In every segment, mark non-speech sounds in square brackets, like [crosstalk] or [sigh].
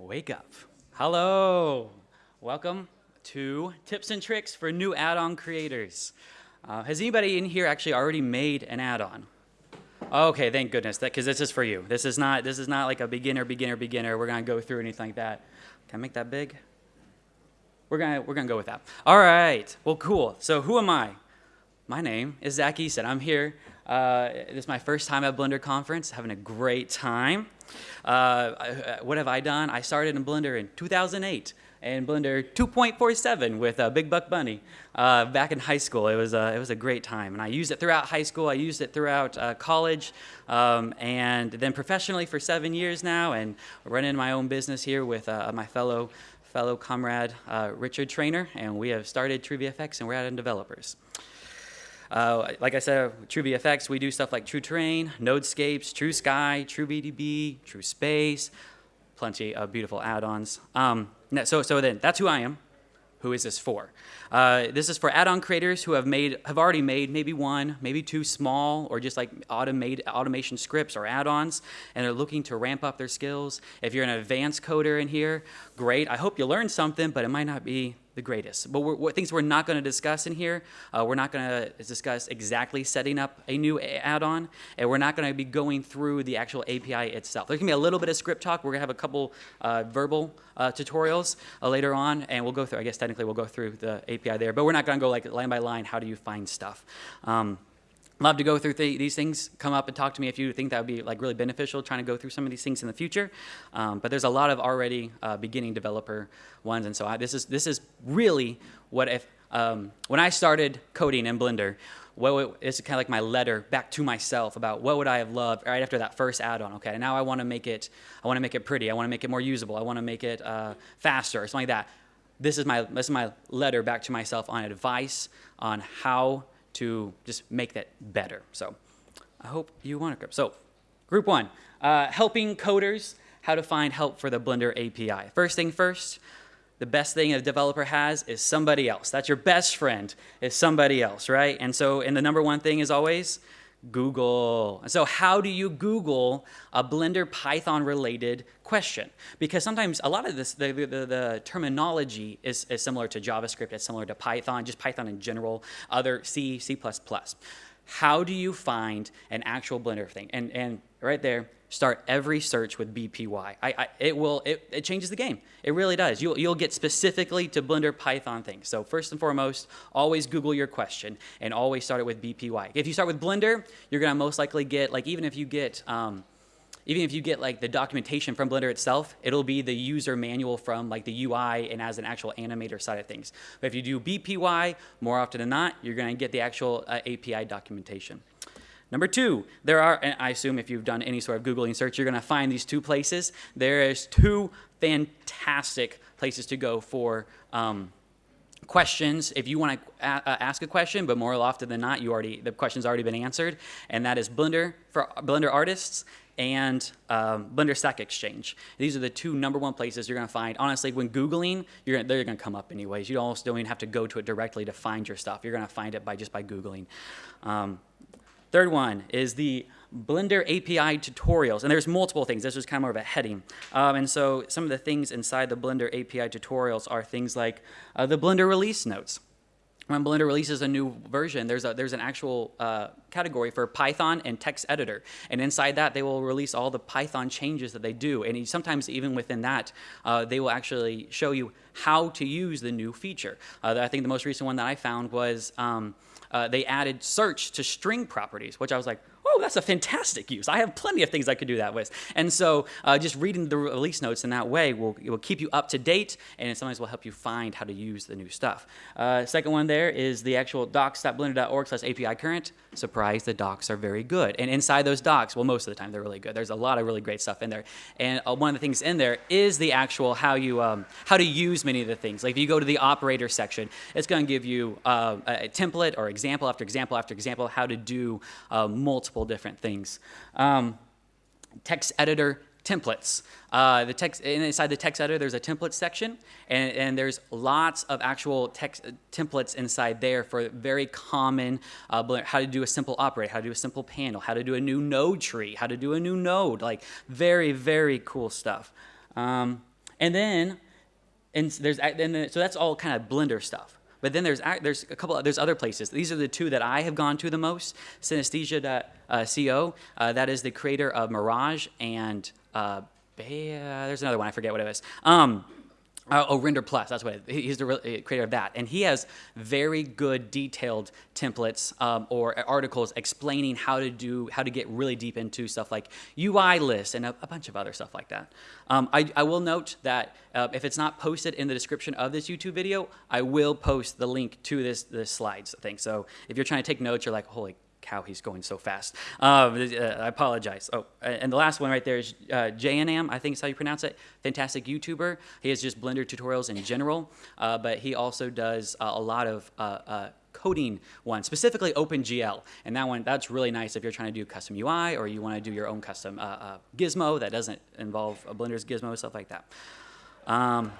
Wake up. Hello. Welcome to Tips and Tricks for New Add-on Creators. Uh, has anybody in here actually already made an add-on? Okay, thank goodness, That because this is for you. This is not this is not like a beginner, beginner, beginner. We're gonna go through anything like that. Can I make that big? We're gonna we're gonna go with that. All right. Well, cool. So who am I? My name is Zach Easton. I'm here. Uh, this is my first time at Blender Conference. Having a great time. Uh, uh what have I done? I started in Blender in 2008 and Blender 2.47 with uh, Big Buck Bunny uh, back in high school. It was, a, it was a great time. And I used it throughout high school. I used it throughout uh, college um, and then professionally for seven years now and running my own business here with uh, my fellow, fellow comrade uh, Richard Trainer. And we have started TrueVFX and we're adding developers. Uh, like I said, TrueVFX, we do stuff like True Terrain, Nodescapes, True Sky, True VDB, True Space, plenty of beautiful add-ons. Um, so, so then, that's who I am. Who is this for? Uh, this is for add-on creators who have made, have already made maybe one, maybe two small, or just like automate, automation scripts or add-ons, and they're looking to ramp up their skills. If you're an advanced coder in here, great. I hope you learned something, but it might not be the greatest. But we're, things we're not going to discuss in here, uh, we're not going to discuss exactly setting up a new add-on, and we're not going to be going through the actual API itself. There's going to be a little bit of script talk. We're going to have a couple uh, verbal uh, tutorials uh, later on, and we'll go through, I guess technically we'll go through the API there, but we're not going to go like line by line, how do you find stuff. Um, love to go through th these things. Come up and talk to me if you think that would be like really beneficial, trying to go through some of these things in the future. Um, but there's a lot of already uh, beginning developer ones, and so I, this is this is really what if um, when I started coding in Blender. What it's kind of like my letter back to myself about what would I have loved right after that first add-on. Okay, now I want to make it. I want to make it pretty. I want to make it more usable. I want to make it uh, faster or something like that. This is my this is my letter back to myself on advice on how to just make that better. So I hope you want to grip. So group one, uh, helping coders how to find help for the Blender API. First thing first, the best thing a developer has is somebody else. That's your best friend is somebody else, right? And so, and the number one thing is always Google. So how do you Google a Blender Python related question? Because sometimes a lot of this, the, the, the, terminology is, is similar to JavaScript, it's similar to Python, just Python in general, other C, C++. How do you find an actual Blender thing? And, and right there, start every search with BPY. I, I, it will, it, it, changes the game. It really does. You'll, you'll get specifically to Blender Python things. So first and foremost, always Google your question and always start it with BPY. If you start with Blender, you're gonna most likely get, like even if you get, um, even if you get like the documentation from Blender itself, it'll be the user manual from like the UI and as an actual animator side of things. But if you do BPY, more often than not, you're gonna get the actual uh, API documentation. Number two, there are, and I assume if you've done any sort of Googling search, you're going to find these two places. There is two fantastic places to go for um, questions. If you want to ask a question, but more often than not, you already the question's already been answered, and that is Blender for Blender artists and um, Blender Stack Exchange. These are the two number one places you're going to find. Honestly, when Googling, you're, they're going to come up anyways. You almost don't even have to go to it directly to find your stuff. You're going to find it by just by Googling. Um, Third one is the Blender API tutorials, and there's multiple things. This is kind of more of a heading. Um, and so some of the things inside the Blender API tutorials are things like uh, the Blender release notes. When Blender releases a new version, there's, a, there's an actual uh, category for Python and text editor. And inside that, they will release all the Python changes that they do. And sometimes even within that, uh, they will actually show you how to use the new feature. Uh, I think the most recent one that I found was um, uh, they added search to string properties, which I was like, oh, that's a fantastic use. I have plenty of things I could do that with. And so uh, just reading the release notes in that way will, will keep you up to date and sometimes will help you find how to use the new stuff. Uh, second one there is the actual docs.blender.org slash API current. Surprise, the docs are very good. And inside those docs, well, most of the time they're really good. There's a lot of really great stuff in there. And uh, one of the things in there is the actual how you um, how to use many of the things. Like if you go to the operator section, it's going to give you uh, a template or example after example after example how to do uh, multiple multiple different things. Um, text editor templates. Uh, the text inside the text editor, there's a template section, and, and there's lots of actual text templates inside there for very common uh, how to do a simple operate, how to do a simple panel, how to do a new node tree, how to do a new node, like very very cool stuff. Um, and then, and there's and then, so that's all kind of Blender stuff. But then there's there's a couple there's other places. These are the two that I have gone to the most. sinestesia.co, uh, that is the creator of Mirage and uh, there's another one I forget what it was. Um, uh, oh, Render Plus, that's what it, he's the uh, creator of that. And he has very good detailed templates um, or articles explaining how to do, how to get really deep into stuff like UI lists and a, a bunch of other stuff like that. Um, I, I, will note that uh, if it's not posted in the description of this YouTube video, I will post the link to this, this slides thing. So if you're trying to take notes, you're like, holy how he's going so fast. Uh, I apologize. Oh, and the last one right there is uh, Jayanam, I think is how you pronounce it. Fantastic YouTuber. He has just Blender tutorials in general, uh, but he also does uh, a lot of uh, uh, coding ones, specifically OpenGL. And that one, that's really nice if you're trying to do custom UI or you want to do your own custom uh, gizmo that doesn't involve Blender's gizmo, stuff like that. Um,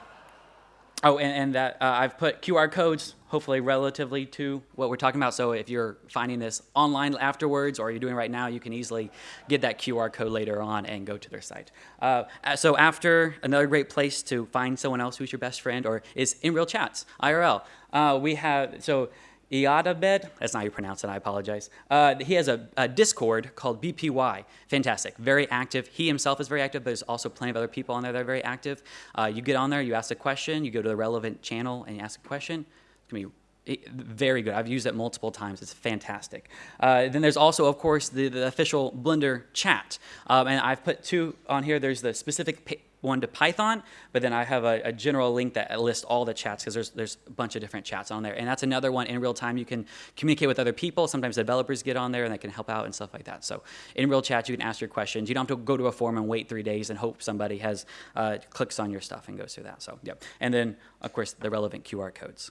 Oh, and, and that uh, I've put QR codes, hopefully relatively to what we're talking about. So if you're finding this online afterwards or you're doing right now, you can easily get that QR code later on and go to their site. Uh, so after another great place to find someone else who's your best friend or is in real chats, IRL. Uh, we have, so Iyad Ahmed, that's not how you pronounce it, I apologize. Uh, he has a, a, Discord called BPY. Fantastic, very active. He himself is very active, but there's also plenty of other people on there that are very active. Uh, you get on there, you ask a question, you go to the relevant channel and you ask a question. It's gonna be eh, very good. I've used it multiple times. It's fantastic. Uh, then there's also, of course, the, the official Blender chat. Um, and I've put two on here. There's the specific one to Python, but then I have a, a general link that lists all the chats because there's, there's a bunch of different chats on there. And that's another one in real time. You can communicate with other people. Sometimes developers get on there and they can help out and stuff like that. So in real chat, you can ask your questions. You don't have to go to a forum and wait three days and hope somebody has uh, clicks on your stuff and goes through that. So, yeah. And then, of course, the relevant QR codes.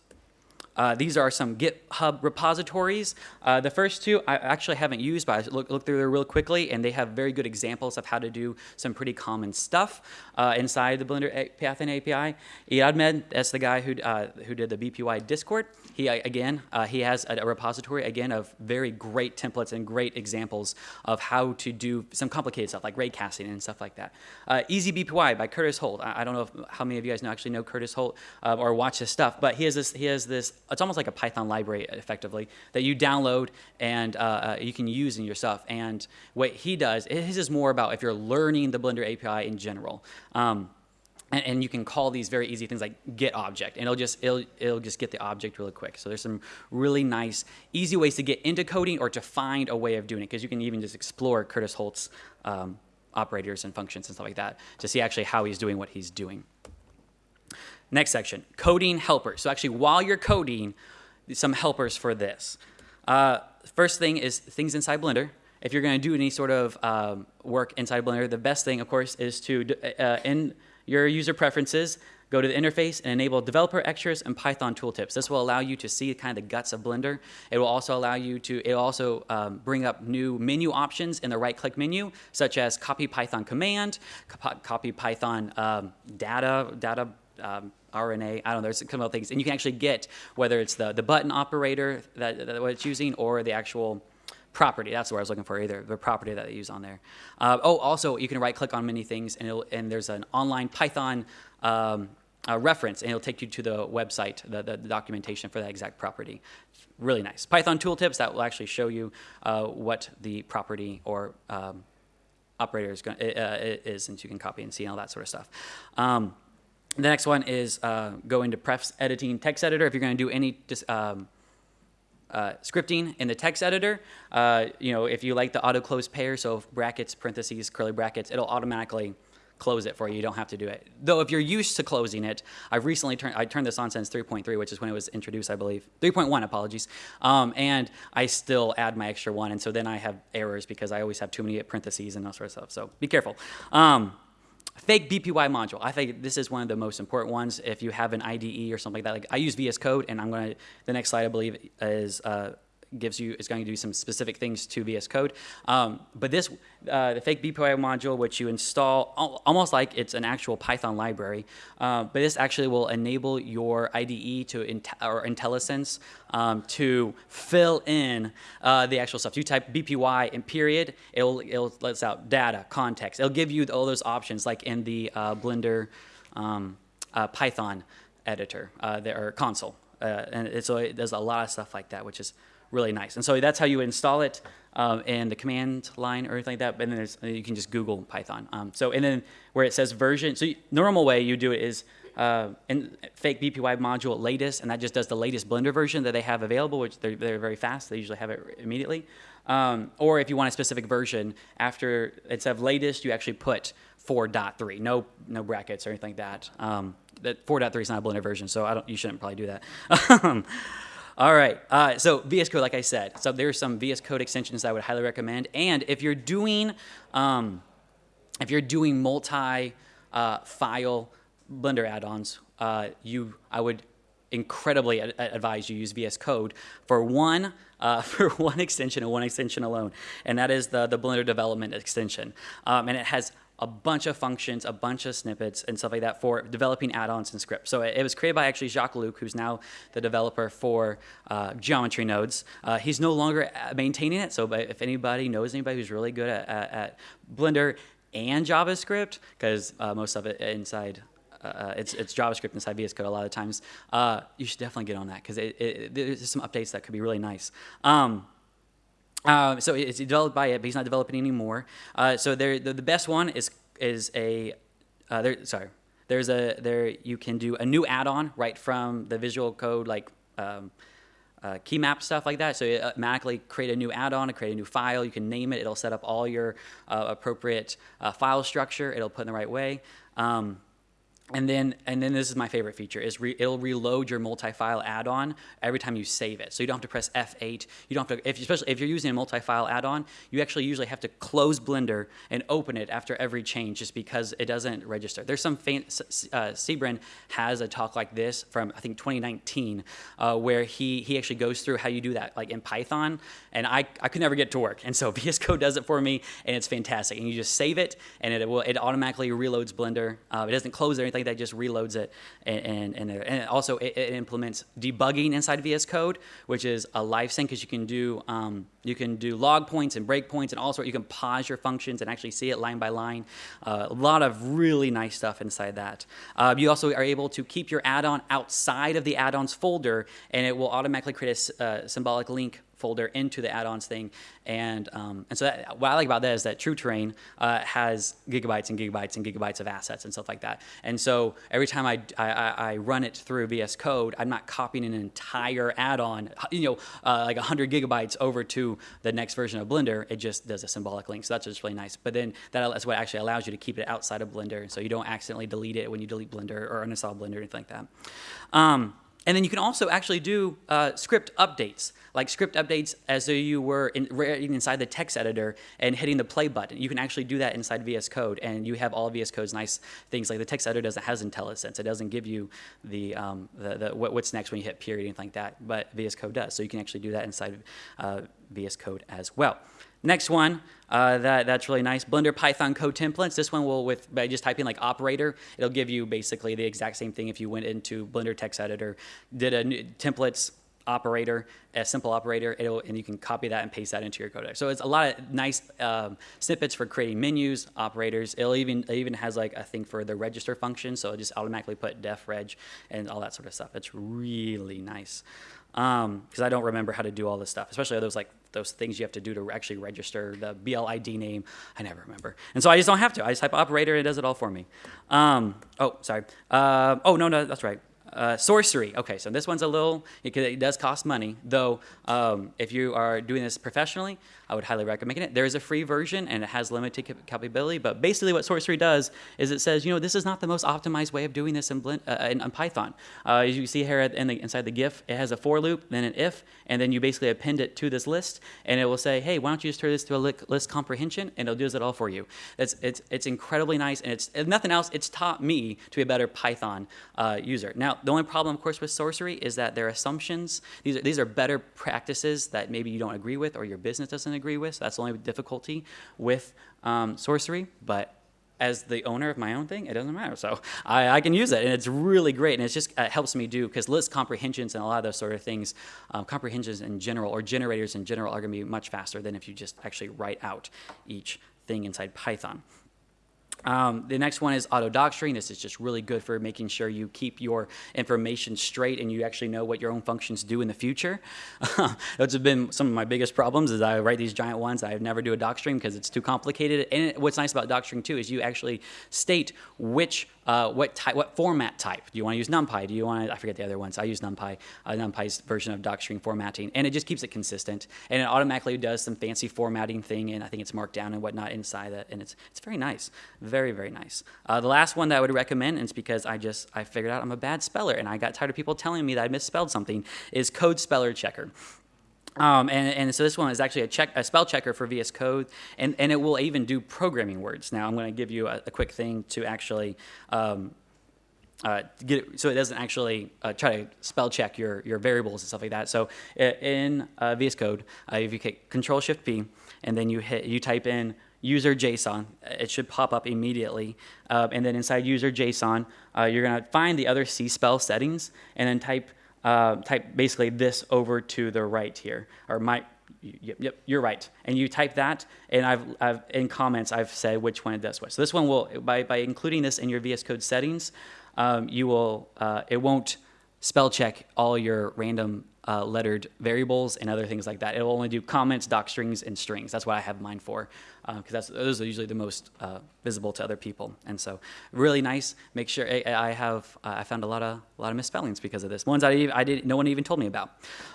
Uh, these are some GitHub repositories. Uh, the first two I actually haven't used, but I looked look through there real quickly, and they have very good examples of how to do some pretty common stuff uh, inside the Blender Python API. Iyad Ahmed, that's the guy who, uh, who did the BPY Discord. He, again, uh, he has a, a, repository, again, of very great templates and great examples of how to do some complicated stuff, like ray casting and stuff like that. Uh, Easy BPY by Curtis Holt. I, I, don't know if, how many of you guys know, actually know Curtis Holt or watch his stuff, but he has this, he has this it's almost like a Python library effectively that you download and uh, uh, you can use in your stuff. And what he does, his is more about if you're learning the Blender API in general. Um, and, and, you can call these very easy things like get object and it'll just it'll, it'll just get the object really quick so there's some really nice easy ways to get into coding or to find a way of doing it because you can even just explore curtis holt's um, operators and functions and stuff like that to see actually how he's doing what he's doing Next section, coding helpers. So actually, while you're coding, some helpers for this. Uh, first thing is things inside Blender. If you're going to do any sort of um, work inside Blender, the best thing, of course, is to, uh, in your user preferences, go to the interface and enable developer extras and Python tooltips. This will allow you to see kind of the guts of Blender. It will also allow you to, it will also um, bring up new menu options in the right click menu, such as copy Python command, copy Python um, data, data um, RNA, I don't know, there's couple of things. And you can actually get whether it's the, the button operator that, that what it's using or the actual property. That's what I was looking for, either the property that they use on there. Uh, oh, also, you can right click on many things and, and there's an online Python um, uh, reference and it'll take you to the website, the, the, the, documentation for that exact property. Really nice. Python tooltips that will actually show you uh, what the property or um, operator is, going, uh, is, and you can copy and see and all that sort of stuff. Um, the next one is uh, go into prefs editing text editor. If you're going to do any um, uh, scripting in the text editor, uh, you know, if you like the auto close pair, so brackets, parentheses, curly brackets, it'll automatically close it for you. You don't have to do it. Though if you're used to closing it, I've recently turned, I turned this on since 3.3, which is when it was introduced, I believe. 3.1, apologies. Um, and I still add my extra one. And so then I have errors because I always have too many parentheses and all sorts of stuff. So be careful. Um, Fake BPY module. I think this is one of the most important ones. If you have an IDE or something like that, like I use VS Code, and I'm going to, the next slide I believe is uh, gives you is going to do some specific things to VS Code. Um, but this, uh, the fake BPY module, which you install almost like it's an actual Python library, uh, but this actually will enable your IDE to or IntelliSense um, to fill in uh, the actual stuff. You type BPY in period, it'll it'll lets out data, context. It'll give you all those options like in the uh, Blender. um, uh, Python editor uh, or console. Uh, and so it does a lot of stuff like that, which is really nice. And so that's how you install it um, in the command line or anything like that. But then there's, you can just Google Python. Um, so and then where it says version, so normal way you do it is uh, in fake BPY module latest, and that just does the latest Blender version that they have available, which they're, they're very fast. They usually have it immediately. Um, or if you want a specific version, after instead of latest, you actually put 4.3, no no brackets or anything like that. Um, that 4.3 is not a Blender version, so I don't. You shouldn't probably do that. [laughs] All right, uh, so VS Code, like I said, so there's some VS Code extensions I would highly recommend. And if you're doing, um, if you're doing multi-file uh, Blender add-ons, uh, you, I would incredibly ad advise you use VS Code for one uh, [laughs] for one extension and one extension alone, and that is the the Blender Development extension, um, and it has a bunch of functions, a bunch of snippets, and stuff like that for developing add-ons and scripts. So it, it, was created by actually Jacques Lucke, who's now the developer for uh, geometry nodes. Uh, he's no longer uh, maintaining it, so if anybody knows anybody who's really good at, at, at Blender and JavaScript, because uh, most of it inside uh, it's, it's JavaScript inside VS Code a lot of times. Uh, you should definitely get on that because there's some updates that could be really nice. Um, uh, so it's developed by it, but he's not developing anymore. Uh, so there, the, the, best one is is a uh, there. Sorry, there's a there you can do a new add-on right from the Visual Code like. Um, uh, key map stuff like that. So you automatically create a new add-on, create a new file. You can name it. It'll set up all your uh, appropriate uh, file structure. It'll put in the right way. Um, and then, and then this is my favorite feature, is re, it'll reload your multi-file add-on every time you save it. So you don't have to press F8. You don't have to, if, especially if you're using a multi-file add-on, you actually usually have to close Blender and open it after every change just because it doesn't register. There's some, faint, uh, Sybren has a talk like this from, I think, 2019, uh, where he, he actually goes through how you do that, like in Python, and I, I could never get to work. And so [laughs] VS Code does it for me, and it's fantastic. And you just save it, and it will, it automatically reloads Blender. Uh, it doesn't close or anything that just reloads it, and and, and also it, it, implements debugging inside VS Code, which is a live sync because you can do um, you can do log points and breakpoints and all sorts. You can pause your functions and actually see it line by line. Uh, a lot of really nice stuff inside that. Uh, you also are able to keep your add-on outside of the add-ons folder, and it will automatically create a uh, symbolic link folder into the add-ons thing. And, um, and so that, what I like about that is that True Terrain uh, has gigabytes and gigabytes and gigabytes of assets and stuff like that. And so every time I, I, I run it through VS Code, I'm not copying an entire add-on, you know, uh, like 100 gigabytes over to the next version of Blender. It just does a symbolic link. So that's just really nice. But then that is what actually allows you to keep it outside of Blender. So you don't accidentally delete it when you delete Blender or uninstall Blender or anything like that. Um, and then you can also actually do uh, script updates, like script updates as though you were in, inside the text editor and hitting the play button. You can actually do that inside VS Code, and you have all VS Code's nice things. Like the text editor doesn't has IntelliSense. It doesn't give you the, um, the, the what's next when you hit period, anything like that, but VS Code does. So you can actually do that inside uh, VS Code as well. Next one, uh, that, that's really nice. Blender Python code templates. This one will, with by just typing like operator, it'll give you basically the exact same thing if you went into Blender text editor, did a new, templates operator, a simple operator, and you can copy that and paste that into your code. So it's a lot of nice um, snippets for creating menus, operators. It'll even it even has like a thing for the register function, so it just automatically put def reg and all that sort of stuff. It's really nice because um, I don't remember how to do all this stuff, especially those like those things you have to do to actually register the bl_idname. I never remember, and so I just don't have to. I just type operator, and it does it all for me. Um, oh, sorry. Uh, oh no, no, that's right. Uh, Sourcery. Okay, so this one's a little, it, it does cost money, though um, if you are doing this professionally, I would highly recommend it. There is a free version and it has limited capability, but basically what Sourcery does is it says, you know, this is not the most optimized way of doing this in, Blend, uh, in, in Python. Uh, as you see here in the, inside the GIF, it has a for loop, then an if, and then you basically append it to this list, and it will say, hey, why don't you just turn this to a list comprehension, and it'll do it all for you. It's, it's, it's incredibly nice, and it's, nothing else, it's taught me to be a better Python uh, user. Now, the only problem, of course, with Sourcery is that their assumptions, these are, these are better practices that maybe you don't agree with or your business doesn't agree with. So that's the only difficulty with um, Sourcery. But as the owner of my own thing, it doesn't matter. So I, I can use it, and it's really great, and it just uh, helps me do, because list comprehensions and a lot of those sort of things, um, comprehensions in general, or generators in general, are going to be much faster than if you just actually write out each thing inside Python. Um, the next one is auto docstring. This is just really good for making sure you keep your information straight and you actually know what your own functions do in the future. [laughs] Those have been some of my biggest problems is I write these giant ones. I never do a docstring because it's too complicated. And what's nice about docstring too is you actually state which uh, what type, what format type? Do you want to use NumPy? Do you want to, I forget the other ones. I use NumPy, uh, NumPy's version of docstring formatting, and it just keeps it consistent. And it automatically does some fancy formatting thing, and I think it's marked down and whatnot inside that, and it's, it's very nice. Very, very nice. Uh, the last one that I would recommend, and it's because I just, I figured out I'm a bad speller, and I got tired of people telling me that I misspelled something, is Code Speller Checker. Um, and, and, so this one is actually a, check, a spell checker for VS Code, and, and it will even do programming words. Now I'm going to give you a, a, quick thing to actually um, uh, get it, so it doesn't actually uh, try to spell check your, your variables and stuff like that. So in uh, VS Code, uh, if you hit Control Shift P, and then you hit you type in user JSON, it should pop up immediately. Uh, and then inside user JSON, uh, you're going to find the other cSpell settings, and then type uh, type basically this over to the right here, or my, yep, yep, you're right. And you type that, and I've, I've, in comments, I've said which one it does what. So this one will, by, by including this in your VS Code settings, um, you will, uh, it won't spell check all your random uh, lettered variables and other things like that. It'll only do comments, doc strings, and strings. That's what I have mine for, because uh, those are usually the most uh, visible to other people. And so, really nice. Make sure I, I have uh, I found a lot of a lot of misspellings because of this. Ones I, I did no one even told me about.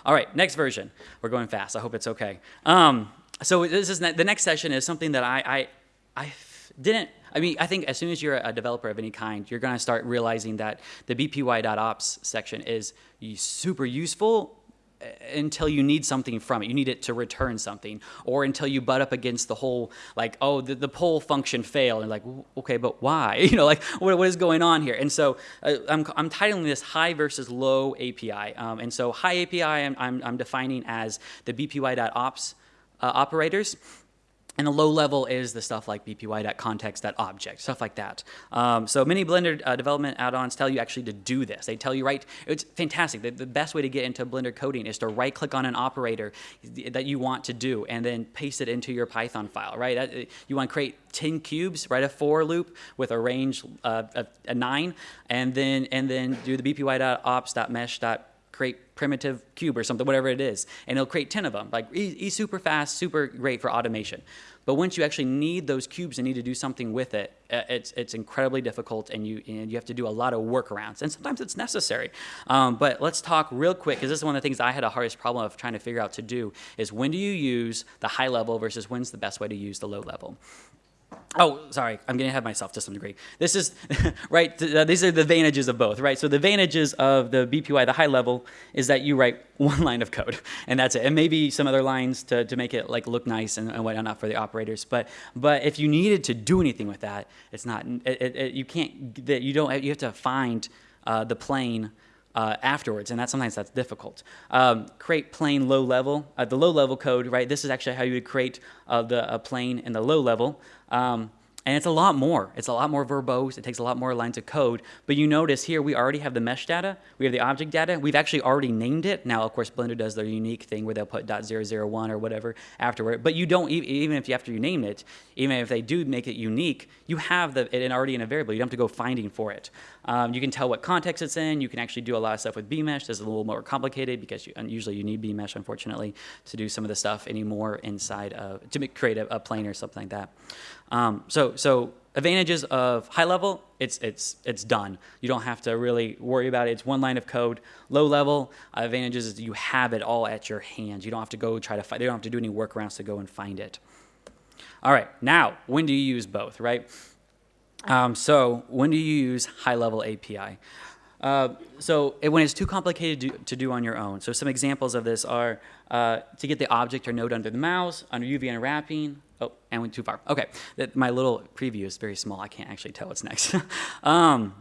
All right, next version. We're going fast. I hope it's okay. Um, so this is the next session is something that I I, I didn't I mean, I think as soon as you're a developer of any kind, you're going to start realizing that the bpy.ops section is super useful until you need something from it. You need it to return something, or until you butt up against the whole like, oh, the, the poll function failed, and like, okay, but why? [laughs] You know, like, what, what is going on here? And so uh, I'm, I'm titling this high versus low API. Um, and so high API I'm, I'm, I'm defining as the bpy.ops uh, operators. And the low level is the stuff like bpy.context.object, stuff like that. Um, so many Blender uh, development add-ons tell you actually to do this. They tell you, right, it's fantastic. The, the, best way to get into Blender coding is to right click on an operator that you want to do and then paste it into your Python file, right? That, uh, you want to create 10 cubes, write a for loop with a range uh, of a nine, and then, and then do the bpy.ops.mesh create primitive cube or something, whatever it is, and it'll create 10 of them. Like, he's super fast, super great for automation. But once you actually need those cubes and need to do something with it, uh, it's, it's incredibly difficult and you, and you have to do a lot of workarounds. And sometimes it's necessary. Um, but let's talk real quick, because this is one of the things I had a hardest problem of trying to figure out to do, is when do you use the high level versus when's the best way to use the low level. Oh, sorry, I'm getting ahead of myself to some degree. This is, [laughs] right, uh, these are the advantages of both, right? So the advantages of the BPY, the high level, is that you write [laughs] one line of code, and that's it. And maybe some other lines to, to make it like look nice and, and whatnot for the operators. But but if you needed to do anything with that, it's not, it, it, you can't, you don't, you have to find uh, the plane uh, afterwards, and that sometimes that's difficult. Um, create plane low level, uh, the low level code, right? This is actually how you would create uh, the a plane in the low level. Um, and it's a lot more. It's a lot more verbose. It takes a lot more lines of code. But you notice here we already have the mesh data. We have the object data. We've actually already named it. Now, of course, Blender does their unique thing where they'll put .001 or whatever afterward. But you don't, even if you, after you name it, even if they do make it unique, you have the, it already in a variable. You don't have to go finding for it. Um, you can tell what context it's in. You can actually do a lot of stuff with bmesh. This is a little more complicated because you, usually you need bmesh, unfortunately, to do some of the stuff anymore inside of, to make, create a, a plane or something like that. Um, so, so advantages of high level, it's, it's, it's done. You don't have to really worry about it. It's one line of code. Low level uh, advantages is you have it all at your hands. You don't have to go try to find, you don't have to do any workarounds to go and find it. All right, now, when do you use both, right? Um, so when do you use high level API? Uh, so it, when it's too complicated to, to, do on your own. So some examples of this are uh, to get the object or node under the mouse, under UV unwrapping. Oh, and went too far. Okay, that, my little preview is very small. I can't actually tell what's next. [laughs] um,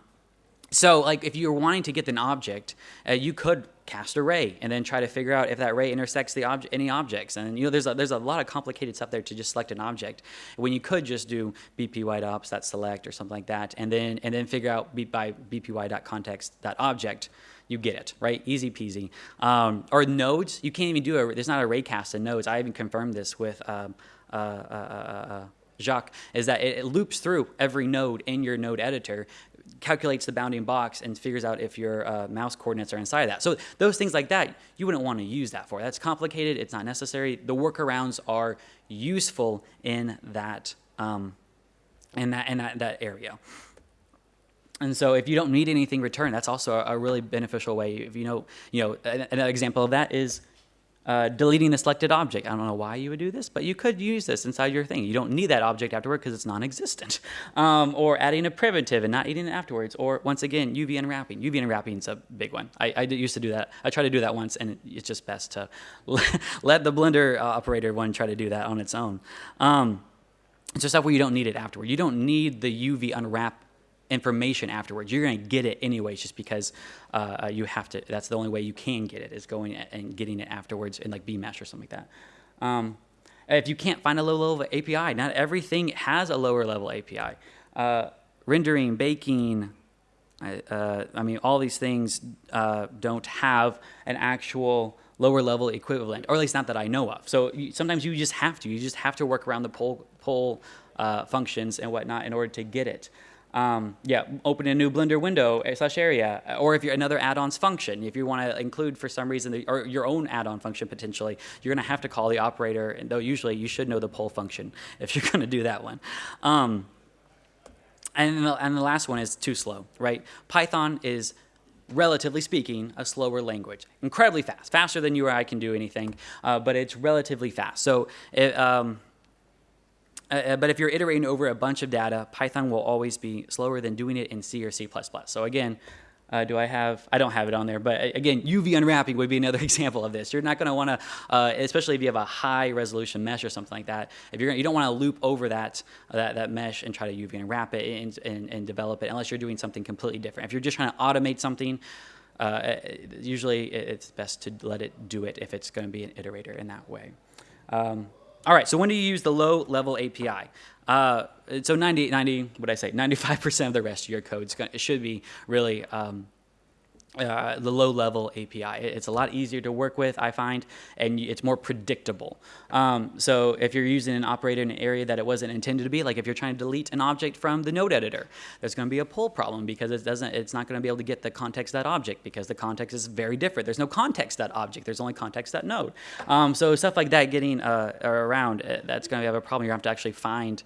so like if you're wanting to get an object, uh, you could cast a ray and then try to figure out if that ray intersects the obje any objects. And you know, there's a, there's a lot of complicated stuff there to just select an object when you could just do bpy.ops that select or something like that, and then and then figure out b by bpy.context.object. You get it, right? Easy peasy. Um, or nodes, you can't even do a. There's not a ray cast in nodes. I even confirmed this with um, uh, uh, uh, uh Jacques, is that it, it loops through every node in your node editor, calculates the bounding box, and figures out if your uh, mouse coordinates are inside of that. So those things like that, you wouldn't want to use that for. That's complicated. It's not necessary. The workarounds are useful in that um, in that in that, that area. And so if you don't need anything returned, that's also a, a really beneficial way. If you know, you know, another example of that is uh, deleting the selected object. I don't know why you would do this, but you could use this inside your thing. You don't need that object afterward because it's non-existent. [laughs] Um, or adding a primitive and not eating it afterwards. Or once again, UV unwrapping. UV unwrapping is a big one. I, I used to do that. I tried to do that once, and it's just best to [laughs] let the Blender uh, operator one try to do that on its own. Um, it's just you don't need it afterward. You don't need the UV unwrap information afterwards. You're going to get it anyways, just because uh, uh, you have to. That's the only way you can get it is going and getting it afterwards in like bmesh or something like that. Um, if you can't find a low level API, not everything has a lower level API. Uh, rendering, baking, uh, I mean, all these things uh, don't have an actual lower level equivalent, or at least not that I know of. So you, sometimes you just have to. You just have to work around the pull poll uh, functions and whatnot in order to get it. Um, yeah, open a new Blender window eh, slash area, or if you're another add-ons function, if you want to include for some reason, the, or your own add-on function potentially, you're going to have to call the operator, and though usually you should know the poll function [laughs] if you're going to do that one. Um, and, the, and the last one is too slow, right? Python is relatively speaking, a slower language. Incredibly fast, faster than you or I can do anything, uh, but it's relatively fast. So it, um, uh, uh, but if you're iterating over a bunch of data, Python will always be slower than doing it in C or C++. So again, uh, do I have, I don't have it on there, but again, UV unwrapping would be another [laughs] example of this. You're not gonna wanna, uh, especially if you have a high resolution mesh or something like that, if you're you don't wanna loop over that, uh, that, that mesh and try to UV unwrap it and, and, and, develop it unless you're doing something completely different. If you're just trying to automate something, uh, usually it's best to let it do it if it's gonna be an iterator in that way. Um, all right, so when do you use the low level API? Uh, so 90, 90, what I say, 95% of the rest of your code should be really um, uh, the low level API. It's a lot easier to work with, I find, and it's more predictable. Um, so if you're using an operator in an area that it wasn't intended to be, like if you're trying to delete an object from the node editor, there's going to be a poll problem because it doesn't, it's not going to be able to get the context that object because the context is very different. There's no context that object. There's only context that node. Um, so stuff like that getting uh, around, uh, that's going to have a problem. You're going to have to actually find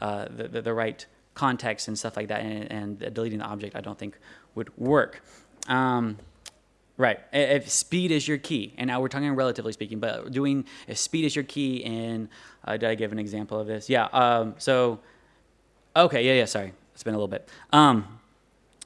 uh, the, the, the, right context and stuff like that, and, and deleting the object I don't think would work. Um, right. If speed is your key, and now we're talking relatively speaking, but doing if speed is your key in, uh, did I give an example of this? Yeah. Um, so, okay. Yeah. Yeah. Sorry. It's been a little bit. Um,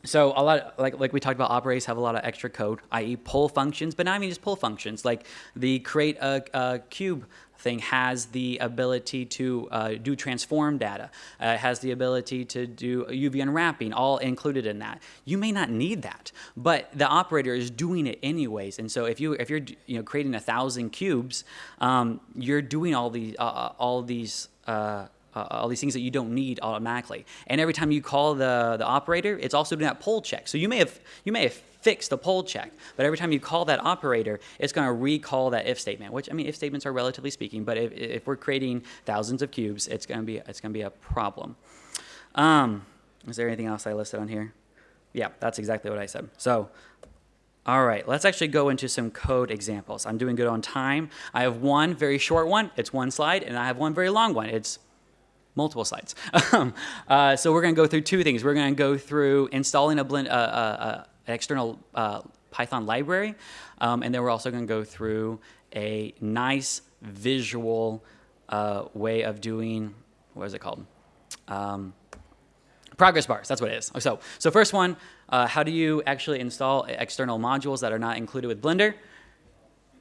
so a lot, of, like like we talked about, operators have a lot of extra code, i.e., poll functions, but not even just poll functions. Like the create a, a cube thing has the ability to uh, do transform data, uh, has the ability to do UV unwrapping, all included in that. You may not need that, but the operator is doing it anyways. And so if you if you're you know creating a thousand cubes, um, you're doing all these uh, uh all these. Uh, uh, all these things that you don't need automatically. And every time you call the, the operator, it's also doing that poll check. So you may have you may have fixed the poll check, but every time you call that operator, it's going to recall that if statement. Which I mean, if statements are relatively speaking, but if, if we're creating thousands of cubes, it's going to be it's going to be a problem. Um, is there anything else I listed on here? Yeah, that's exactly what I said. So. All right, let's actually go into some code examples. I'm doing good on time. I have one very short one, it's one slide, and I have one very long one. It's multiple sites. [laughs] Um, uh, so we're going to go through two things. We're going to go through installing a blend, uh, uh, an external uh, Python library, um, and then we're also going to go through a nice visual uh, way of doing, what is it called? Um, progress bars, that's what it is. So, so first one, uh, how do you actually install external modules that are not included with Blender?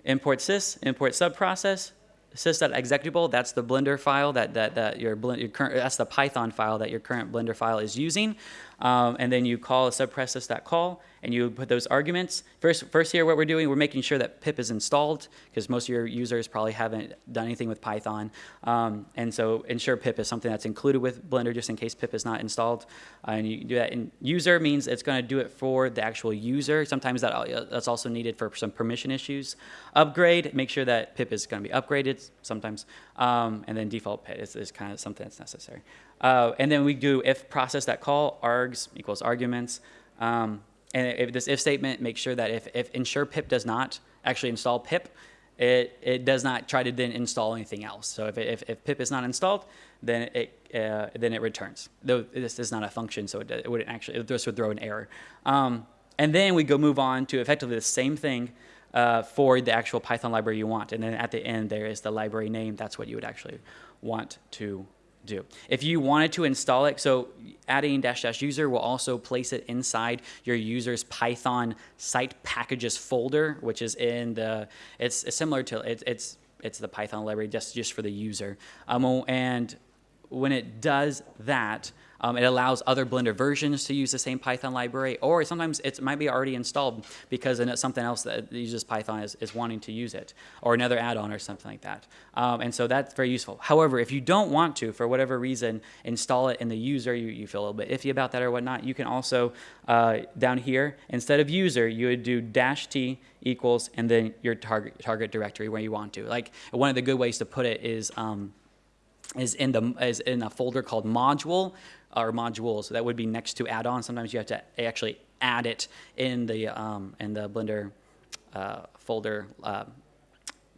Import sys, import subprocess, sys.executable, that's the Blender file that, that, that your, your current, that's the Python file that your current Blender file is using. Um, and then you call a subprocess.call and you put those arguments. First, first here what we're doing, we're making sure that pip is installed because most of your users probably haven't done anything with Python. Um, and so ensure pip is something that's included with Blender just in case pip is not installed. Uh, and you do that in user means it's going to do it for the actual user. Sometimes that, uh, that's also needed for some permission issues. Upgrade, make sure that pip is going to be upgraded sometimes, um, and then default pip is, is kind of something that's necessary. Uh, and then we do if process that call args equals arguments. Um, and if this if statement makes sure that if, if ensure pip does not actually install pip, it, it does not try to then install anything else. So if, if, if pip is not installed, then it, uh, then it returns. Though this is not a function, so it, it wouldn't actually, it just would throw an error. Um, and then we go move on to effectively the same thing uh, for the actual Python library you want. And then at the end, there is the library name. That's what you would actually want to do. If you wanted to install it, so adding dash dash user will also place it inside your user's Python site packages folder, which is in the, it's, it's similar to, it, it's, it's the Python library just, just for the user. Um, and when it does that, um, it allows other Blender versions to use the same Python library, or sometimes it might be already installed because it's something else that uses Python is, is wanting to use it, or another add-on or something like that. Um, and so that's very useful. However, if you don't want to, for whatever reason, install it in the user, you, you feel a little bit iffy about that or whatnot, you can also, uh, down here, instead of user, you would do dash T equals and then your target, target directory where you want to. Like one of the good ways to put it is, um, is in the is in a folder called module or modules. That would be next to add-on. Sometimes you have to actually add it in the um, in the Blender uh, folder uh,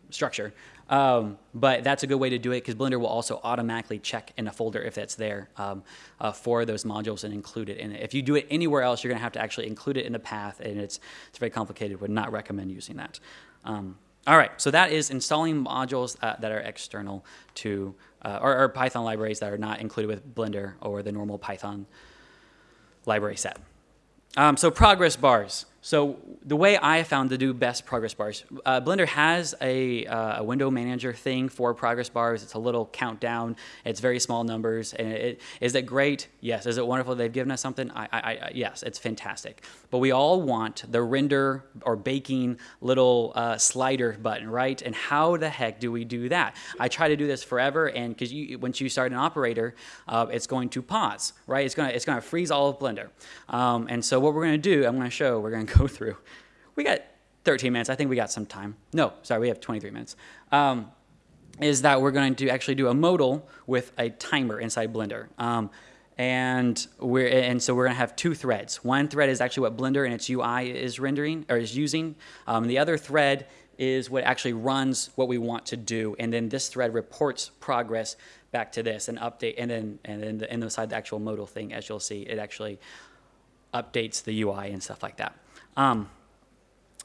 structure. Um, but that's a good way to do it because Blender will also automatically check in a folder if that's there um, uh, for those modules and include it in it. If you do it anywhere else, you're going to have to actually include it in the path, and it's it's very complicated. Would not recommend using that. Um, all right, so that is installing modules uh, that are external to, uh, or, or, Python libraries that are not included with Blender or the normal Python library set. Um, so progress bars. So the way I found to do best progress bars, uh, Blender has a, uh, a, window manager thing for progress bars. It's a little countdown. It's very small numbers. And it, is it great? Yes. Is it wonderful they've given us something? I, I, I, yes, it's fantastic. But we all want the render or baking little uh, slider button, right? And how the heck do we do that? I try to do this forever, and because once you start an operator, uh, it's going to pause, right? It's going to it's to freeze all of Blender. Um, and so what we're going to do, I'm going to show. We're going to go [laughs] through. We got 13 minutes. I think we got some time. No, sorry, we have 23 minutes. Um, is that we're going to actually do a modal with a timer inside Blender. Um, and we're and so we're going to have two threads. One thread is actually what Blender and its UI is rendering or is using. Um, the other thread is what actually runs what we want to do, and then this thread reports progress back to this and update, and then and then the, inside the actual modal thing, as you'll see, it actually updates the UI and stuff like that. Um,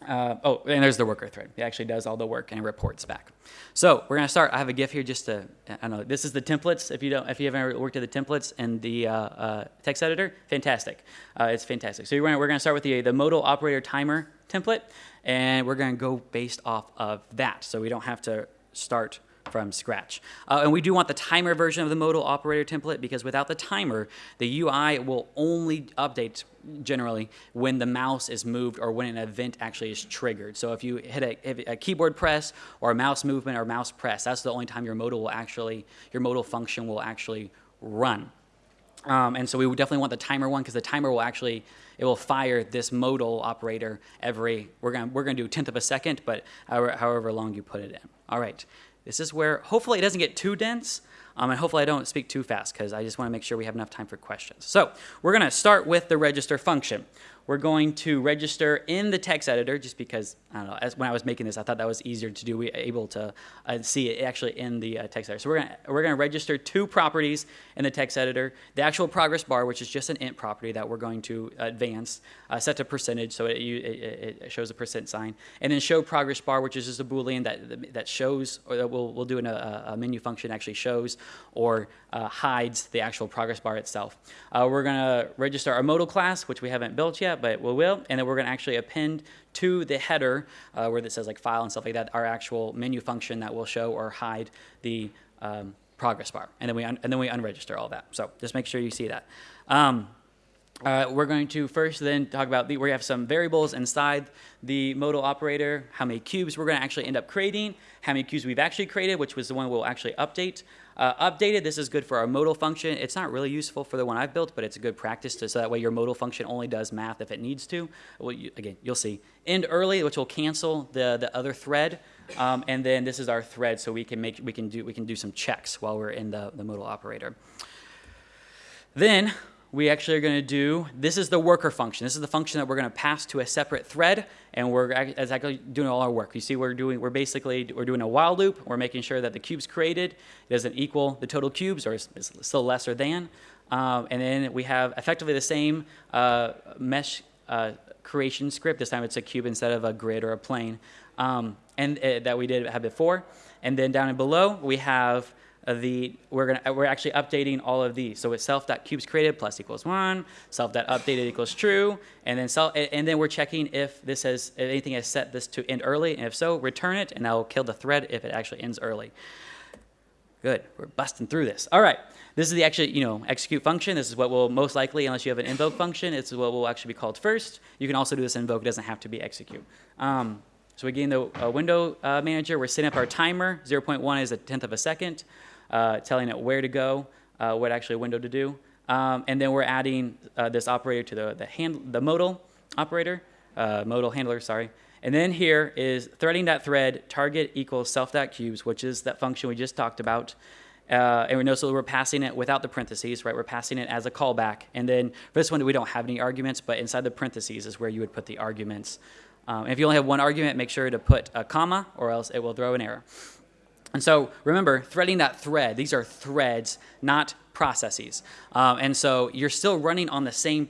uh, oh, and there's the worker thread. It actually does all the work and reports back. So we're gonna start. I have a GIF here just to, I don't know, this is the templates. If you don't, if you haven't ever worked with the templates and the uh, uh, text editor, fantastic. Uh, it's fantastic. So gonna, we're gonna start with the, the modal operator timer template, and we're gonna go based off of that. So we don't have to start from scratch. Uh, and we do want the timer version of the modal operator template because without the timer, the UI will only update generally when the mouse is moved or when an event actually is triggered. So if you hit a, a, keyboard press or a mouse movement or mouse press, that's the only time your modal will actually, your modal function will actually run. Um, and so we definitely want the timer one because the timer will actually, it will fire this modal operator every, we're going we're gonna do a tenth of a second, but however, however long you put it in. All right. This is where hopefully it doesn't get too dense, um, and hopefully I don't speak too fast because I just want to make sure we have enough time for questions. So we're going to start with the register function we're going to register in the text editor just because, I don't know, as, when I was making this, I thought that was easier to do, we able to uh, see it actually in the uh, text editor. So we're going we're gonna register two properties in the text editor. The actual progress bar, which is just an int property that we're going to advance, uh, set to percentage, so it, it, it, shows a percent sign. And then show progress bar, which is just a Boolean that, that shows, or that we'll, we'll do in a, a menu function actually shows or uh, hides the actual progress bar itself. Uh, we're going to register our modal class, which we haven't built yet, but we will. And then we're going to actually append to the header uh, where it says like file and stuff like that, our actual menu function that will show or hide the um, progress bar. And then we and then we unregister all that. So just make sure you see that. Um, uh, we're going to first then talk about the, we have some variables inside the modal operator, how many cubes we're going to actually end up creating, how many cubes we've actually created, which was the one we'll actually update. Uh, updated, this is good for our modal function. It's not really useful for the one I've built, but it's a good practice to, so that way your modal function only does math if it needs to. Well, you, again, you'll see. End early, which will cancel the, the other thread Um, and then this is our thread, so we can make we can do we can do some checks while we're in the, the modal operator. Then we actually are going to do, this is the worker function. This is the function that we're going to pass to a separate thread, and we're exactly doing all our work. You see, we're doing, we're basically, we're doing a while loop. We're making sure that the cubes created doesn't equal the total cubes, or is still lesser than. Um, and then we have effectively the same uh, mesh uh, creation script. This time it's a cube instead of a grid or a plane, um, and uh, that we did have before. And then down and below we have the we're gonna we're actually updating all of these. So it's self.cubes created plus equals one, self.updated equals true, and then self and then we're checking if this has if anything has set this to end early, and if so, return it, and I'll kill the thread if it actually ends early. Good, we're busting through this. All right, this is the actually you know execute function. This is what will most likely, unless you have an invoke function, it's what will actually be called first. You can also do this invoke; it doesn't have to be execute. Um, so again, the uh, window uh, manager, we're setting up our timer. 0.1 is a tenth of a second telling it where to go, uh, what actually window to do. Um, and then we're adding uh, this operator to the, the, hand, the modal operator, uh, modal handler, sorry. And then here is threading.thread target equals self.cubes, which is that function we just talked about. Uh, and we know so we're passing it without the parentheses, right? We're passing it as a callback. And then for this one, we don't have any arguments, but inside the parentheses is where you would put the arguments. Um, if you only have one argument, make sure to put a comma or else it will throw an error. And so remember, threading that thread, these are threads, not processes. Um, and so you're still running on the same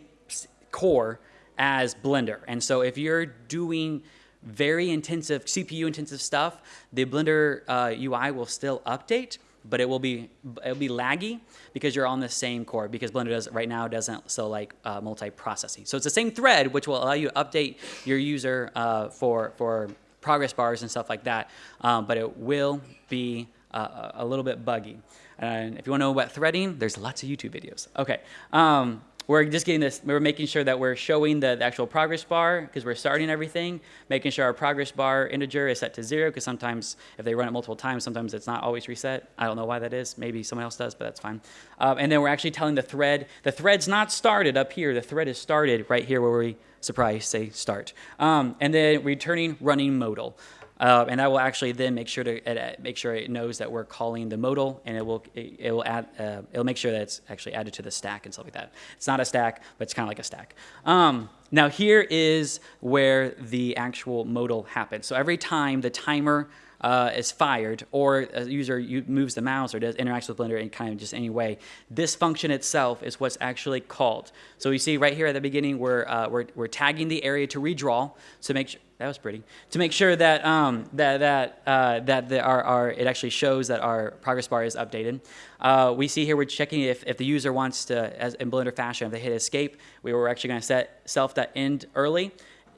core as Blender. And so if you're doing very intensive, CPU intensive stuff, the Blender uh, UI will still update, but it will be it'll be laggy because you're on the same core because Blender does right now doesn't so like uh, multi-processing. So it's the same thread which will allow you to update your user uh, for for progress bars and stuff like that, um, but it will be uh, a little bit buggy. And if you want to know about threading, there's lots of YouTube videos. Okay. Um, we're just getting this, we're making sure that we're showing the, the actual progress bar because we're starting everything, making sure our progress bar integer is set to zero because sometimes if they run it multiple times, sometimes it's not always reset. I don't know why that is. Maybe someone else does, but that's fine. Um, and then we're actually telling the thread, the thread's not started up here. The thread is started right here where we, surprise, say start. Um, and then returning running modal. Uh, and that will actually then make sure to uh, make sure it knows that we're calling the modal, and it will it, it will add uh, it'll make sure that it's actually added to the stack and stuff like that. It's not a stack, but it's kind of like a stack. Um, now here is where the actual modal happens. So every time the timer uh, is fired or a user moves the mouse or does interacts with Blender in kind of just any way, this function itself is what's actually called. So you see right here at the beginning, we're, uh, we're, we're tagging the area to redraw. So make sure, that was pretty. To make sure that um, that that uh, that the, our, our it actually shows that our progress bar is updated. Uh, we see here we're checking if, if the user wants to, as in Blender fashion, if they hit escape, we were actually going to set self.end early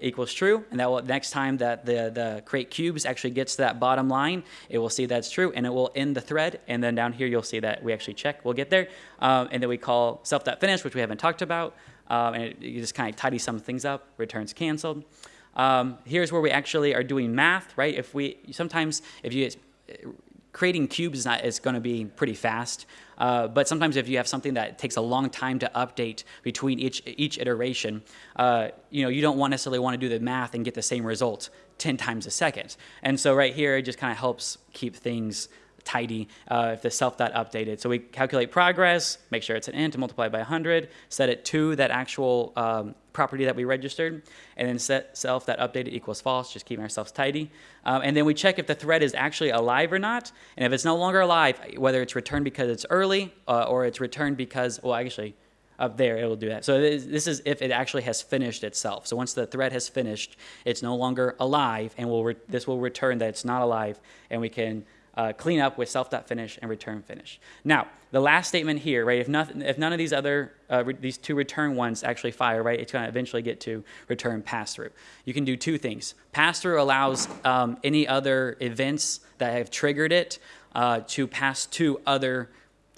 equals true, and that will next time that the the create cubes actually gets to that bottom line, it will see that's true, and it will end the thread. And then down here you'll see that we actually check. We'll get there, um, and then we call self.finish, which we haven't talked about, um, and it, you just kind of tidy some things up. Returns canceled. Um, here's where we actually are doing math, right? If we sometimes if you creating cubes is not is going to be pretty fast, uh, but sometimes if you have something that takes a long time to update between each each iteration, uh, you know you don't necessarily want to do the math and get the same result 10 times a second. And so right here it just kind of helps keep things tidy uh, if the self dot updated. So we calculate progress, make sure it's an int, multiply by 100, set it to that actual um, property that we registered, and then set self that updated equals false, just keeping ourselves tidy. Um, and then we check if the thread is actually alive or not, and if it's no longer alive, whether it's returned because it's early uh, or it's returned because, well, actually, up there it will do that. So this is if it actually has finished itself. So once the thread has finished, it's no longer alive, and we'll this will return that it's not alive, and we can uh, clean up with self.finish and return finish. Now, the last statement here, right, if, nothing, if none of these other, uh, these two return ones actually fire, right, it's going to eventually get to return pass-through. You can do two things. Pass-through allows um, any other events that have triggered it uh, to pass to other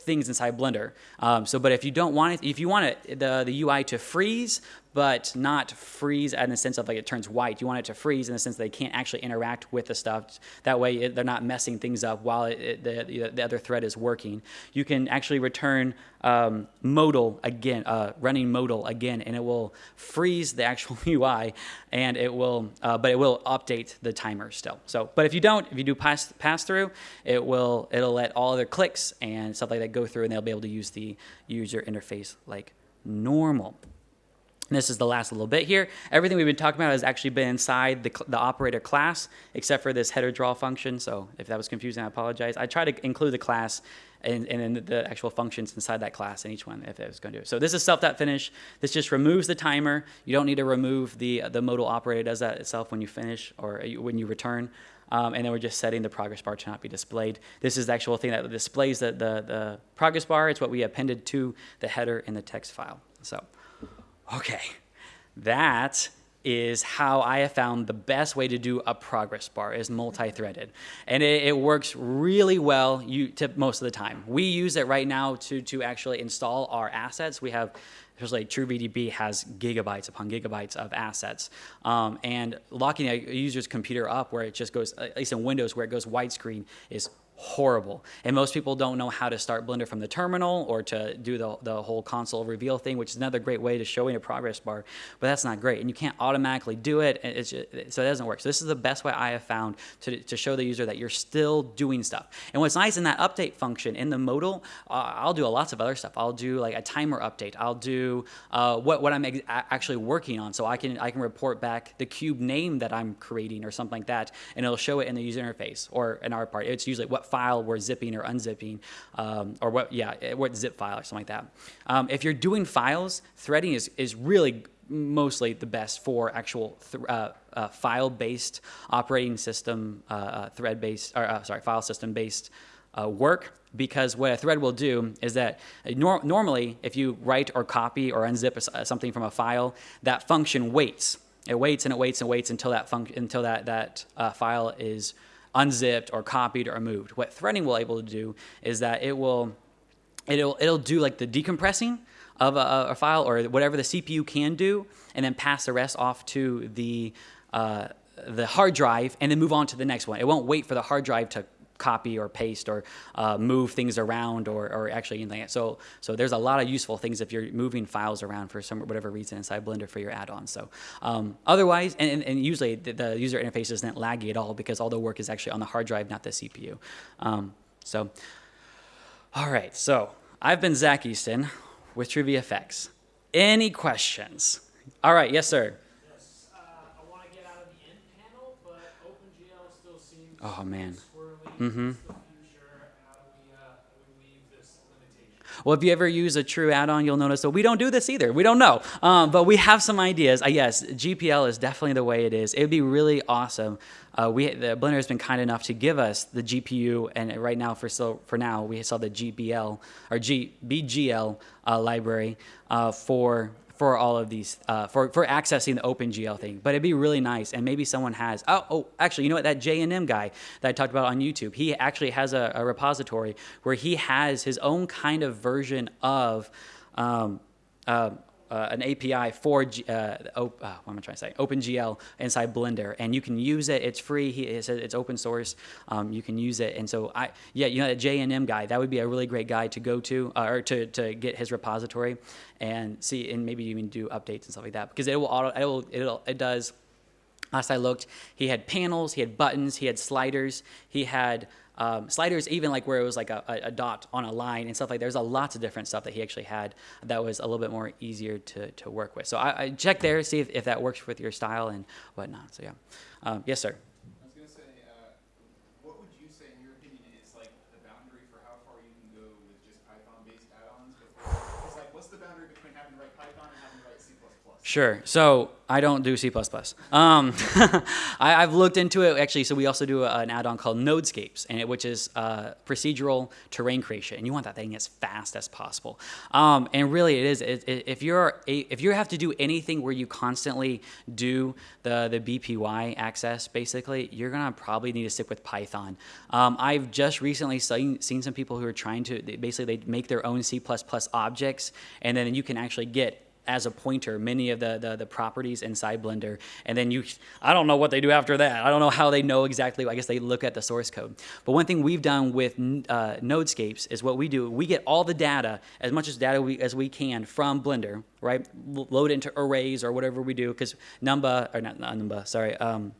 things inside Blender. Um, so, but if you don't want it, if you want it, the, the UI to freeze, but not freeze in the sense of like it turns white. You want it to freeze in the sense they can't actually interact with the stuff. That way it, they're not messing things up while it, it, the, the other thread is working. You can actually return um, modal again, uh, running modal again, and it will freeze the actual [laughs] UI, and it will, uh, but it will update the timer still. So, but if you don't, if you do pass pass through, it will it'll let all other clicks and stuff like that go through, and they'll be able to use the user interface like normal. This is the last little bit here. Everything we've been talking about has actually been inside the, the operator class, except for this header draw function. So if that was confusing, I apologize. I try to include the class and, and then the actual functions inside that class in each one if it was going to do it. So this is self.finish. This just removes the timer. You don't need to remove the, the modal operator does that itself when you finish or when you return. Um, and then we're just setting the progress bar to not be displayed. This is the actual thing that displays the, the, the progress bar. It's what we appended to the header in the text file. So, okay, that is how I have found the best way to do a progress bar is multi-threaded. And it, it, works really well you, most of the time. We use it right now to, to actually install our assets. We have, especially TrueVDB has gigabytes upon gigabytes of assets. Um, and locking a user's computer up where it just goes, at least in Windows, where it goes widescreen is horrible. And most people don't know how to start Blender from the terminal or to do the, the whole console reveal thing, which is another great way to showing a progress bar, but that's not great. And you can't automatically do it, just, so it doesn't work. So this is the best way I have found to, to show the user that you're still doing stuff. And what's nice in that update function in the modal, uh, I'll do lots of other stuff. I'll do like a timer update. I'll do uh, what, what I'm actually working on. So I can, I can report back the cube name that I'm creating or something like that, and it'll show it in the user interface or in our part. It's usually what file we're zipping or unzipping, um, or what, yeah, eh, what zip file or something like that. Um, if you're doing files, threading is, is really mostly the best for actual uh, uh, file-based operating system, uh, uh thread-based, or uh, sorry, file system-based uh, work because what a thread will do is that nor normally if you write or copy or unzip something from a file, that function waits. It waits and it waits and waits until that until that that file is unzipped or copied or moved. What threading will able to do is that it will it'll it'll do like the decompressing of a, a file or whatever the CPU can do, and then pass the rest off to the uh, the hard drive and then move on to the next one. It won't wait for the hard drive to copy or paste or uh, move things around or, or actually anything. So, so there's a lot of useful things if you're moving files around for some whatever reason inside Blender for your add-ons. So um, otherwise, and, and usually the, the, user interface isn't laggy at all because all the work is actually on the hard drive, not the CPU. Um, so, all right, so I've been Zach Easton with TrueVFX. Any questions? All right, yes, sir. Yes, Uh, oh man. Mm-hmm. Well, if you ever use a true add-on, you'll notice that we don't do this either. We don't know, um, but we have some ideas. Uh, yes, GPL is definitely the way it is. It would be really awesome. Uh, we the Blender has been kind enough to give us the GPU, and right now for so for now we saw the GBL or G, BGL uh, library uh, for for all of these, uh, for, for accessing the OpenGL thing. But it'd be really nice, and maybe someone has, oh, oh actually, you know what, that Jayanam guy that I talked about on YouTube, he actually has a, a repository where he has his own kind of version of um, uh, uh, an API for G, uh, op, uh, what am I trying to say? OpenGL inside Blender, and you can use it. It's free. He, it's, it's open source. Um, you can use it, and so I, yeah, you know, that Jayanam guy, that would be a really great guy to go to, uh, or to, to get his repository and see, and maybe even do updates and stuff like that, because it will auto, it will, it'll, it does. Last I looked, he had panels, he had buttons, he had sliders, he had um, sliders, even like where it was like a, a, dot on a line and stuff like there's a lots of different stuff that he actually had that was a little bit more easier to, to work with. So I, I check there, see if, if that works with your style and whatnot. So yeah. Um, yes, sir. I was gonna say uh what would you say in your opinion it's like the boundary for how far you can go with just Python based add ons? It's like what's the boundary between having to write Python and having to write C Sure. So I don't do C++. Um, [laughs] I, have looked into it actually. So we also do an add-on called Nodescapes, and it, which is uh, procedural terrain creation, and you want that thing as fast as possible. Um, and really, it is. It, it, if you're a, if you have to do anything where you constantly do the the BPY access, basically, you're gonna probably need to stick with Python. Um, I've just recently seen, seen some people who are trying to they, basically they make their own C++ objects, and then you can actually get as a pointer many of the, the, the properties inside Blender. And then you, I don't know what they do after that. I don't know how they know exactly. I guess they look at the source code. But one thing we've done with uh, Nodescapes is what we do. We get all the data, as much as data we, as we can from Blender, right? Load into arrays or whatever we do, because Numba, or not, not Numba, sorry, um,